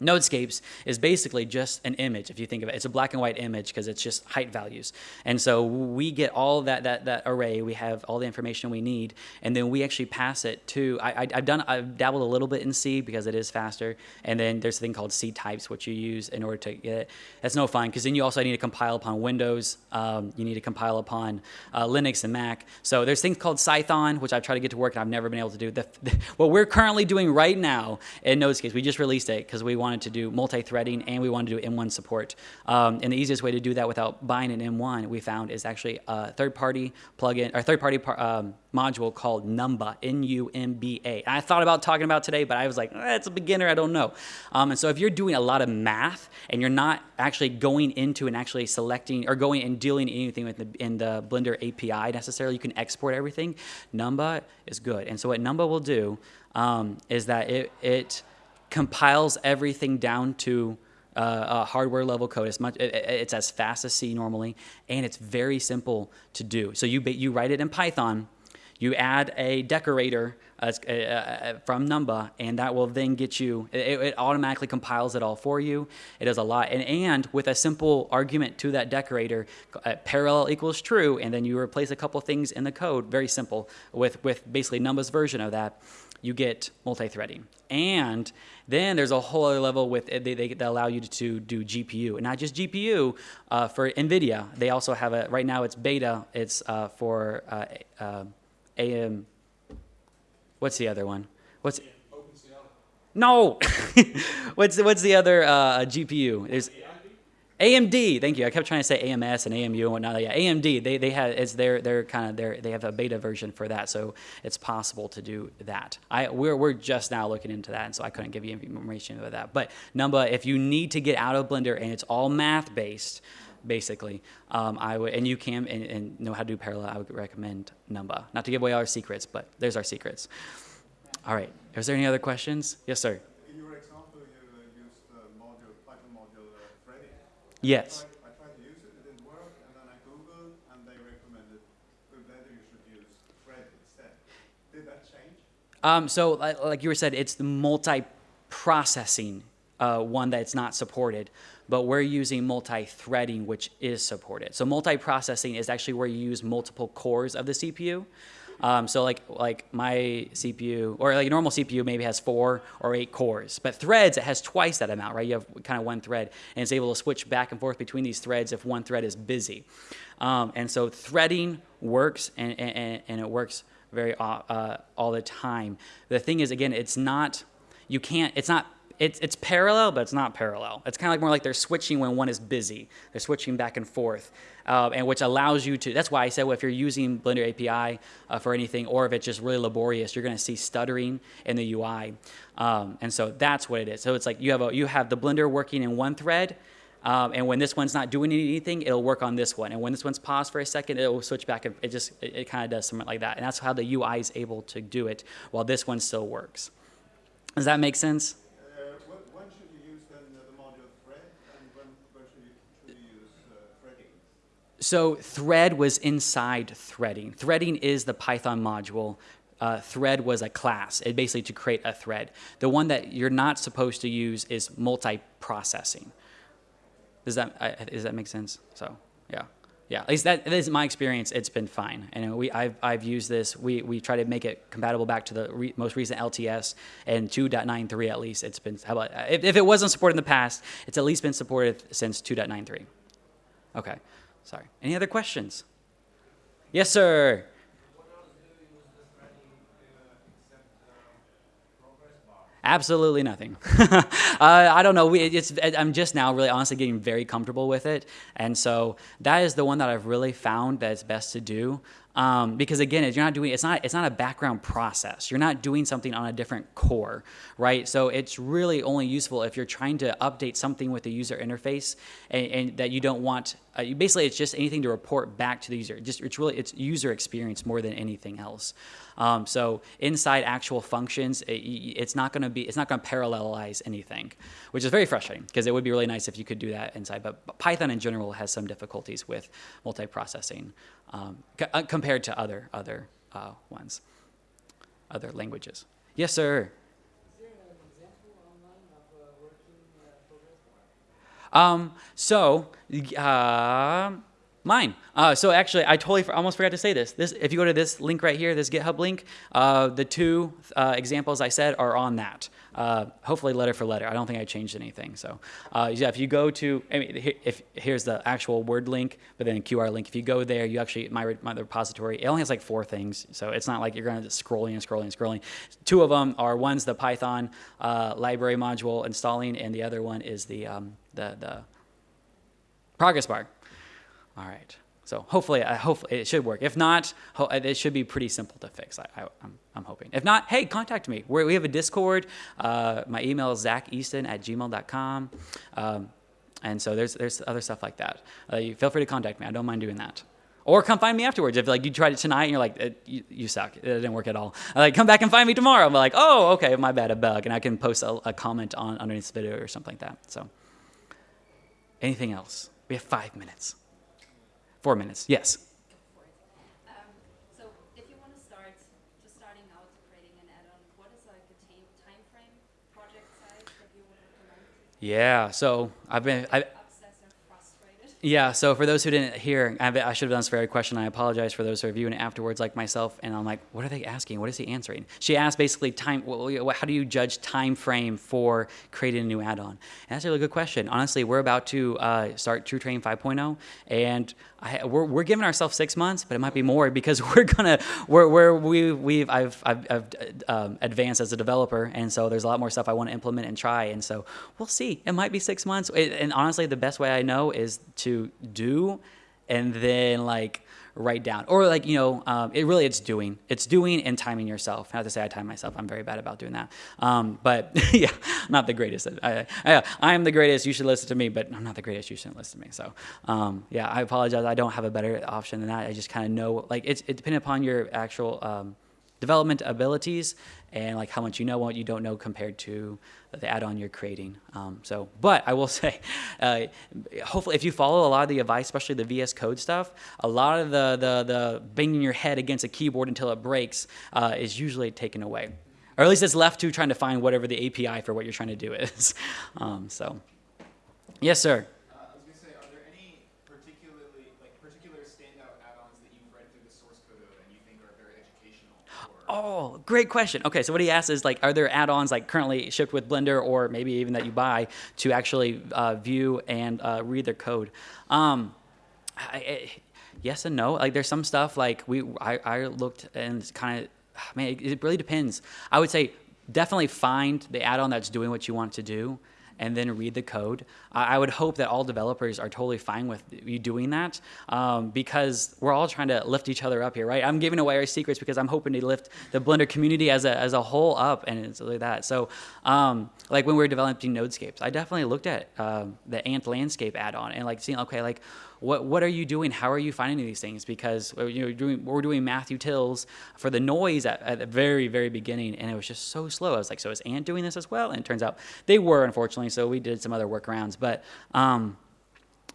Nodescapes is basically just an image, if you think of it. It's a black and white image because it's just height values. And so we get all that, that, that array, we have all the information we need, and then we actually pass it to, I, have done, I've dabbled a little bit in C because it is faster, and then there's a thing called ctypes, which you use in order to get it. That's no fun because then you also need to compile upon Windows, um, you need to compile upon uh, Linux and Mac. So there's things called Cython, which I've tried to get to work and I've never been able to do. The, the, [laughs] what we're currently doing right now in Nodescapes, we just released it because we want wanted to do multi-threading and we wanted to do M1 support. Um, and the easiest way to do that without buying an M1 we found is actually a third-party plugin or third-party um, module called Numba, N-U-M-B-A. I thought about talking about today, but I was like, eh, it's a beginner, I don't know. Um, and so if you're doing a lot of math and you're not actually going into and actually selecting or going and dealing anything with the, in the Blender API necessarily, you can export everything. Numba is good. And so what Numba will do um, is that it, it compiles everything down to uh, a hardware level code. It's, much, it, it's as fast as C normally, and it's very simple to do. So you, you write it in Python, you add a decorator uh, uh, uh, from Numba, and that will then get you, it, it, automatically compiles it all for you. It does a lot. And, and with a simple argument to that decorator, uh, parallel equals true, and then you replace a couple things in the code, very simple, with, with basically Numba's version of that you get multi-threading. And then there's a whole other level with they, they, they allow you to do GPU, and not just GPU uh, for NVIDIA. They also have a right now it's beta. It's uh, for uh, uh AM. What's the other one? What's no? [laughs] what's what's the other uh, GPU? There's AMD, thank you. I kept trying to say AMS and AMU and whatnot. Yeah, AMD, they, they have it's their they're kind of their they have a beta version for that, so it's possible to do that. I we're we're just now looking into that, and so I couldn't give you information about that. But Numba, if you need to get out of Blender and it's all math based, basically, um, I would and you can and, and, know how to do parallel. I would recommend Numba. Not to give away our secrets, but there's our secrets. All right. Is there any other questions? Yes, sir. Yes. I tried to use it, it didn't work, and then I Googled, and they recommended that you should use Thread instead. Did that change? Um, so, like you were said, it's the multi-processing uh, one that's not supported, but we're using multi-threading, which is supported. So multi-processing is actually where you use multiple cores of the CPU. Um, so like like my CPU or like a normal CPU maybe has four or eight cores, but threads it has twice that amount, right? You have kind of one thread, and it's able to switch back and forth between these threads if one thread is busy. Um, and so threading works, and and, and it works very uh, uh, all the time. The thing is, again, it's not you can't it's not it's, it's parallel, but it's not parallel. It's kind of like more like they're switching when one is busy. They're switching back and forth, uh, and which allows you to, that's why I said well, if you're using Blender API uh, for anything, or if it's just really laborious, you're gonna see stuttering in the UI. Um, and so that's what it is. So it's like you have, a, you have the Blender working in one thread, um, and when this one's not doing anything, it'll work on this one. And when this one's paused for a second, it will switch back. And it just, it, it kind of does something like that. And that's how the UI is able to do it while this one still works. Does that make sense? So thread was inside threading. Threading is the Python module. Uh, thread was a class, it basically to create a thread. The one that you're not supposed to use is multi-processing. Does that, uh, does that make sense? So, yeah. Yeah, at least that, that is my experience. It's been fine, and we I've, I've used this. We we try to make it compatible back to the re, most recent LTS and 2.93 at least. It's been about if, if it wasn't supported in the past, it's at least been supported since 2.93. Okay. Sorry. Any other questions? Yes, sir. Absolutely nothing. [laughs] uh, I don't know. We, it's, I'm just now really honestly getting very comfortable with it. And so that is the one that I've really found that it's best to do. Um, because again, you're not doing it's not it's not a background process. You're not doing something on a different core, right? So it's really only useful if you're trying to update something with the user interface and, and that you don't want. Uh, basically, it's just anything to report back to the user. Just it's really it's user experience more than anything else. Um, so inside actual functions, it, it's not going to be it's not going to parallelize anything, which is very frustrating because it would be really nice if you could do that inside. But, but Python in general has some difficulties with multiprocessing um, uh, compared to other other uh, ones, other languages. Yes, sir. Um, so, uh, mine. Uh, so actually, I totally for, almost forgot to say this. This, if you go to this link right here, this GitHub link, uh, the two uh, examples I said are on that. Uh, hopefully, letter for letter. I don't think I changed anything. So, uh, yeah, if you go to, I mean, if here's the actual word link, but then QR link. If you go there, you actually my my repository. It only has like four things, so it's not like you're going to scrolling and scrolling and scrolling. Two of them are one's the Python uh, library module installing, and the other one is the um, the the progress bar. All right. So hopefully, I hope it should work. If not, it should be pretty simple to fix. I, am I'm hoping. If not, hey, contact me. We're, we have a Discord. Uh, my email is zacheaston at gmail.com. Um, and so there's, there's other stuff like that. Uh, you feel free to contact me. I don't mind doing that. Or come find me afterwards. If like you tried it tonight and you're like, you, you, suck, it didn't work at all. Like come back and find me tomorrow. I'm like, oh, okay, my bad, a bug, and I can post a, a comment on underneath the video or something like that. So, anything else? We have five minutes. Four minutes, yes. Um, so if you want to start, just starting out creating an add-on, what is like a time frame, project size that you would recommend? Yeah, so I've been, I, yeah, so for those who didn't hear, I should have done this very question. I apologize for those who are viewing it afterwards, like myself. And I'm like, what are they asking? What is he answering? She asked basically time. How do you judge time frame for creating a new add-on? And that's a really good question. Honestly, we're about to uh, start TrueTerrain 5.0, and I, we're, we're giving ourselves six months, but it might be more [laughs] because we're gonna we're, we're we we've I've I've, I've um, advanced as a developer, and so there's a lot more stuff I want to implement and try, and so we'll see. It might be six months, it, and honestly, the best way I know is to do, and then like write down. Or like you know um, it really it's doing. It's doing and timing yourself. I have to say I time myself. I'm very bad about doing that. Um, but [laughs] yeah not the greatest. I, I, I, am the greatest. You should listen to me. But I'm not the greatest. You shouldn't listen to me. So um, yeah I apologize. I don't have a better option than that. I just kind of know like it's it depending upon your actual um, development abilities and like how much you know what you don't know compared to the add-on you're creating. Um, so, but I will [laughs] say, uh, hopefully, if you follow a lot of the advice, especially the VS Code stuff, a lot of the the, the banging your head against a keyboard until it breaks uh, is usually taken away, or at least it's left to trying to find whatever the API for what you're trying to do [laughs] is. Um, so, yes, sir. Oh, great question. Okay, so what he asks is like, are there add-ons like currently shipped with Blender, or maybe even that you buy to actually uh, view and uh, read their code? Um, I, yes and no. Like, there's some stuff like we I, I looked and kind of, man, it, it really depends. I would say definitely find the add-on that's doing what you want to do and then read the code. I would hope that all developers are totally fine with you doing that um, because we're all trying to lift each other up here, right? I'm giving away our secrets because I'm hoping to lift the Blender community as a, as a whole up and it's like that. So um, like when we were developing Nodescapes, I definitely looked at um, the Ant Landscape add-on and like seeing, okay, like what what are you doing? How are you finding these things? Because uh, you know doing we're doing mathutils for the noise at, at, the very very beginning, and it was just so slow. I was like, so is Ant doing this as well? And it turns out they were, unfortunately. So we did some other workarounds, but. Um,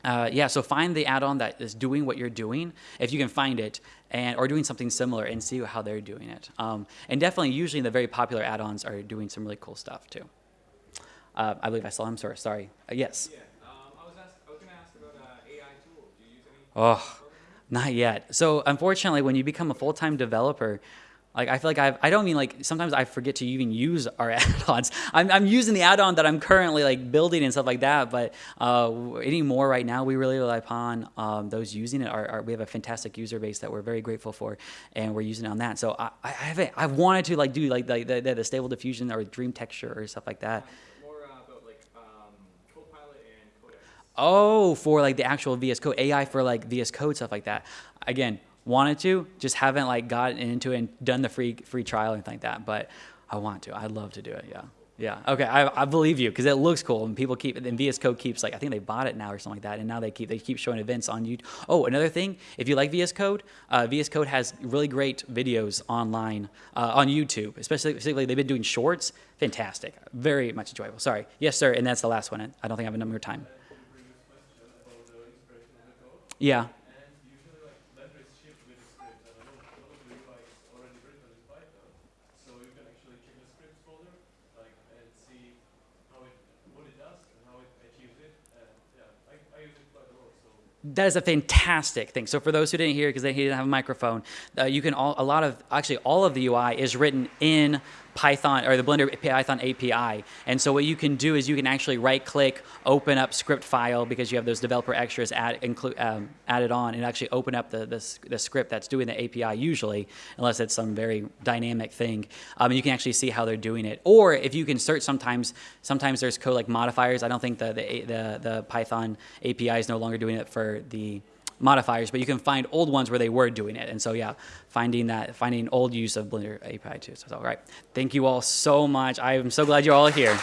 uh, yeah, so find the add-on that is doing what you're doing, if you can find it, and or doing something similar, and see how they're doing it. Um, and definitely, usually the very popular add-ons are doing some really cool stuff too. Uh, I believe I saw him. Sorry, sorry. Uh, yes. Yeah. Oh, not yet. So unfortunately, when you become a full-time developer, like I feel like I've, I don't mean like sometimes I forget to even use our [laughs] add-ons. I'm, I'm using the add-on that I'm currently like building and stuff like that. But uh, anymore right now, we really rely upon um, those using it. Our, our, we have a fantastic user base that we're very grateful for, and we're using it on that. So I, I haven't. I've wanted to like do like the, the, the stable diffusion or dream texture or stuff like that. Oh, for like the actual VS Code AI for like VS Code stuff like that. Again, wanted to, just haven't like gotten into it and done the free free trial and like that. But I want to. I'd love to do it. Yeah. Yeah. Okay. I, I believe you because it looks cool and people keep and VS Code keeps like I think they bought it now or something like that and now they keep they keep showing events on YouTube. Oh, another thing, if you like VS Code, uh, VS Code has really great videos online uh, on YouTube. Especially, specifically, they've been doing shorts. Fantastic. Very much enjoyable. Sorry. Yes, sir. And that's the last one. I don't think I have number of time. Yeah. And usually like Blender is shipped with a script and a lot, a lot of the UI is already written in Python. So you can actually check the scripts folder like and see how it what it does and how it achieves it. And yeah, I, I use it quite a lot. So That is a fantastic thing. So for those who didn't hear because they didn't have a microphone, uh, you can all a lot of actually all of the UI is written in Python or the Blender Python API. And so what you can do is you can actually right click, open up script file because you have those developer extras add, include, um, added on and actually open up the, the, the script that's doing the API usually, unless it's some very dynamic thing. Um, you can actually see how they're doing it. Or if you can search sometimes, sometimes there's code like modifiers. I don't think the, the, the, the Python API is no longer doing it for the modifiers, but you can find old ones where they were doing it. And so yeah, finding that, finding old use of Blender API too. So all right, thank you all so much. I am so glad you're all here.